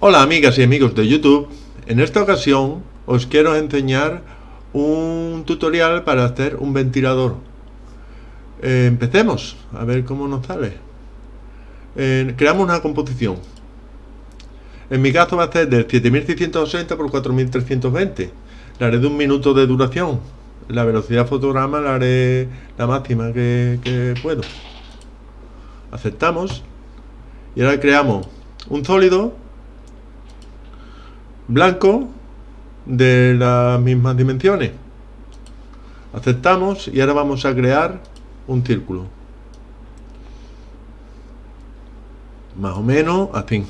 Hola amigas y amigos de YouTube, en esta ocasión os quiero enseñar un tutorial para hacer un ventilador. Eh, empecemos, a ver cómo nos sale. Eh, creamos una composición. En mi caso va a ser de 7680 por 4320. La haré de un minuto de duración. La velocidad fotograma la haré la máxima que puedo. Aceptamos. Y ahora creamos un sólido blanco de las mismas dimensiones. Aceptamos y ahora vamos a crear un círculo. Más o menos así.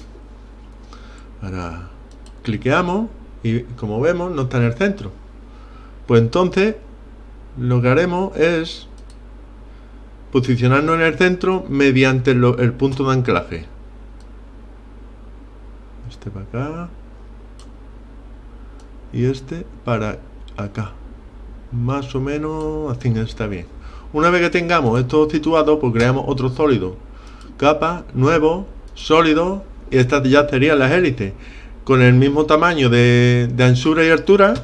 Ahora cliqueamos y como vemos no está en el centro. Pues entonces lo que haremos es posicionarnos en el centro mediante el punto de anclaje. Este para acá y este para acá. Más o menos así está bien. Una vez que tengamos esto situado pues creamos otro sólido. Capa, nuevo, sólido y estas ya serían las hélices con el mismo tamaño de, de anchura y altura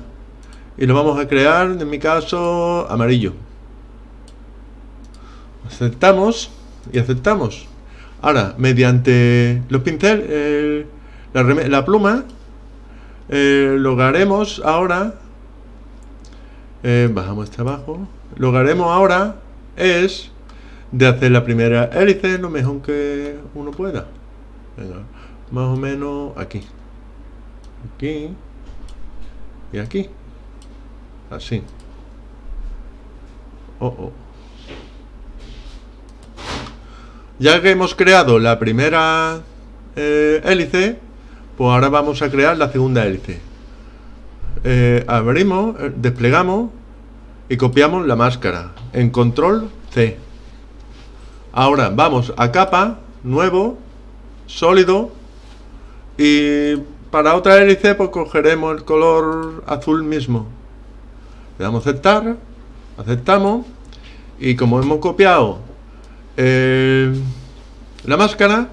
y lo vamos a crear en mi caso amarillo. Aceptamos y aceptamos. Ahora mediante los pinceles la, la pluma eh, lo que haremos ahora eh, bajamos este abajo. Lo que haremos ahora es de hacer la primera hélice lo mejor que uno pueda. Más o menos aquí. Aquí y aquí. Así. Oh, oh. ya que hemos creado la primera eh, hélice pues ahora vamos a crear la segunda hélice. Eh, abrimos, eh, desplegamos y copiamos la máscara en control C. Ahora vamos a capa, nuevo, sólido y para otra hélice pues cogeremos el color azul mismo. Le damos a aceptar, aceptamos y como hemos copiado eh, la máscara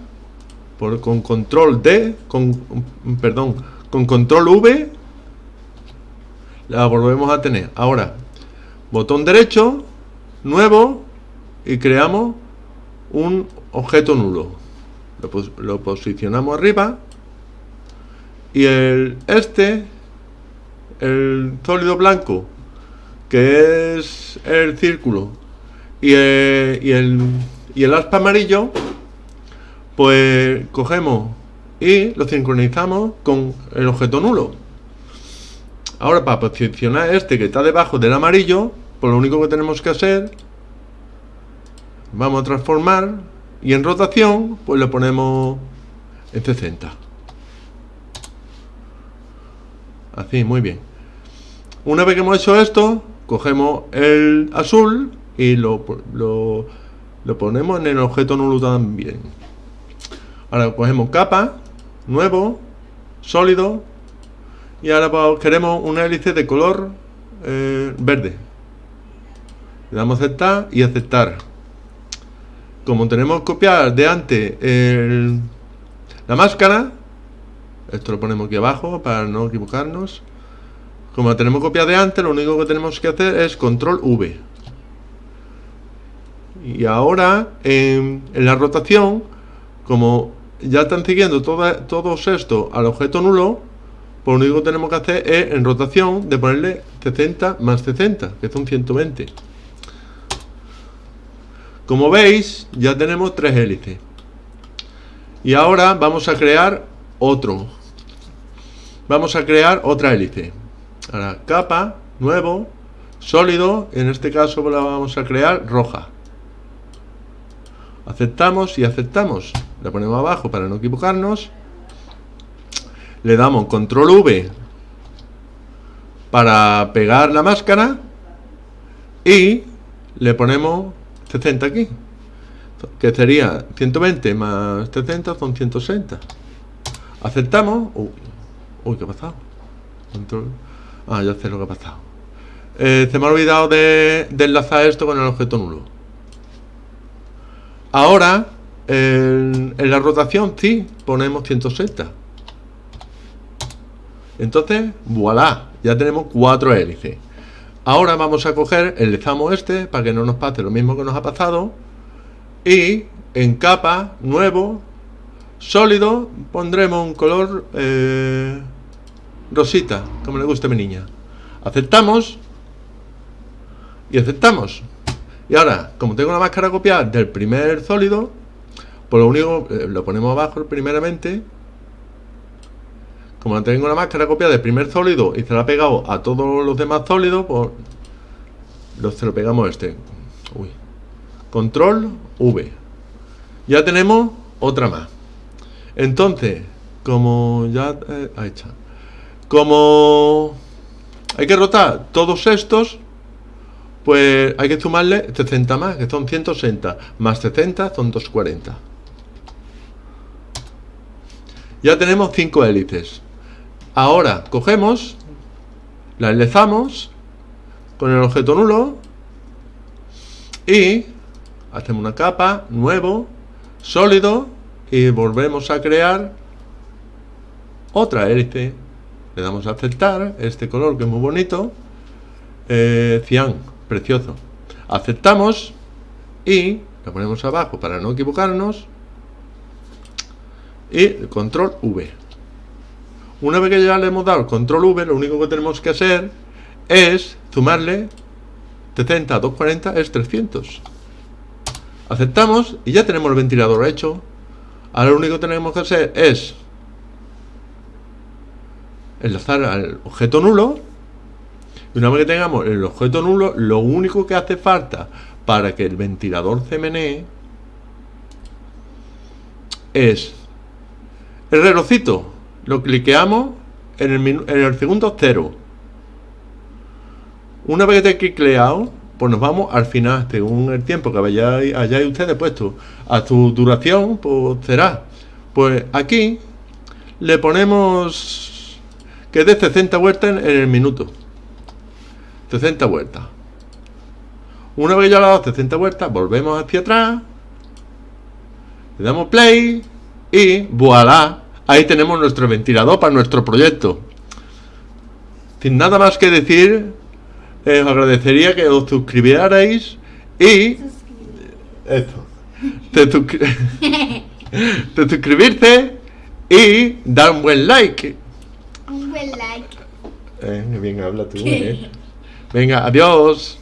con control D, con, perdón, con control V, la volvemos a tener. Ahora, botón derecho, nuevo, y creamos un objeto nulo. Lo, posicionamos arriba, y el este, el sólido blanco, que es el círculo, y y el, y el aspa amarillo, pues cogemos y lo sincronizamos con el objeto nulo. Ahora para posicionar este que está debajo del amarillo, pues lo único que tenemos que hacer, vamos a transformar y en rotación pues le ponemos en 60. Así, muy bien. Una vez que hemos hecho esto, cogemos el azul y lo, lo, lo ponemos en el objeto nulo también. Ahora cogemos capa, nuevo, sólido, y ahora queremos una hélice de color eh, verde. Le damos a aceptar y aceptar. Como tenemos que copiar de antes la máscara, esto lo ponemos aquí abajo para no equivocarnos. Como tenemos copiada de antes, lo único que tenemos que hacer es control V. Y ahora en la rotación, como ya están siguiendo todos esto al objeto nulo, pues lo único que tenemos que hacer es en rotación de ponerle 60 más 60, que son 120. Como veis, ya tenemos tres hélices. Y ahora vamos a crear otro. Vamos a crear otra hélice. Ahora, capa, nuevo, sólido, en este caso la vamos a crear roja. Aceptamos y aceptamos la ponemos abajo para no equivocarnos. Le damos control V para pegar la máscara y le ponemos 60 aquí que sería 120 más 70 son 160 aceptamos. Uy, ¿qué ha pasado? Ah ya sé lo que ha pasado. Eh, se me ha olvidado de enlazar esto con el objeto nulo. Ahora en, la rotación sí, ponemos 160. Entonces, voilà, ya tenemos cuatro hélices. Ahora vamos a coger el zamo este para que no nos pase lo mismo que nos ha pasado. Y en capa, nuevo, sólido, pondremos un color eh, rosita, como le guste a mi niña. Aceptamos y aceptamos. Y ahora, como tengo la máscara copiada del primer sólido, pues lo único, eh, lo ponemos abajo primeramente. Como tengo la máscara copiada del primer sólido y se la ha pegado a todos los demás sólidos, pues lo, se lo pegamos este. Uy. Control V. Ya tenemos otra más. Entonces, como ya... Eh, ahí. Como hay que rotar todos estos, pues hay que sumarle 60 más, que son 160. Más 60 son 240. Ya tenemos 5 hélices. Ahora cogemos, la enlazamos con el objeto nulo y hacemos una capa, nuevo, sólido y volvemos a crear otra hélice. Le damos a aceptar este color que es muy bonito, eh, cian precioso. Aceptamos y lo ponemos abajo para no equivocarnos. Y control V. Una vez que ya le hemos dado control V, lo único que tenemos que hacer es sumarle 70 a 240 es 300. Aceptamos y ya tenemos el ventilador hecho. Ahora lo único que tenemos que hacer es enlazar al objeto nulo y una vez que tengamos el objeto nulo, lo único que hace falta para que el ventilador se menee es el relojito. Lo cliqueamos en el, en el segundo cero. Una vez que esté cliqueado, pues nos vamos al final, según el tiempo que hayáis, hayáis ustedes puesto a su duración, pues será. Pues aquí le ponemos que dé 60 vueltas en el minuto. 60 vueltas. Una vez ya le dado 60 vueltas, volvemos hacia atrás. Le damos play y voilà. Ahí tenemos nuestro ventilador para nuestro proyecto. Sin nada más que decir, os agradecería que os suscribierais y... Esto. Te, suscribirte y dar un buen like. Un buen like. Eh, bien habla tú, eh. Venga, adiós.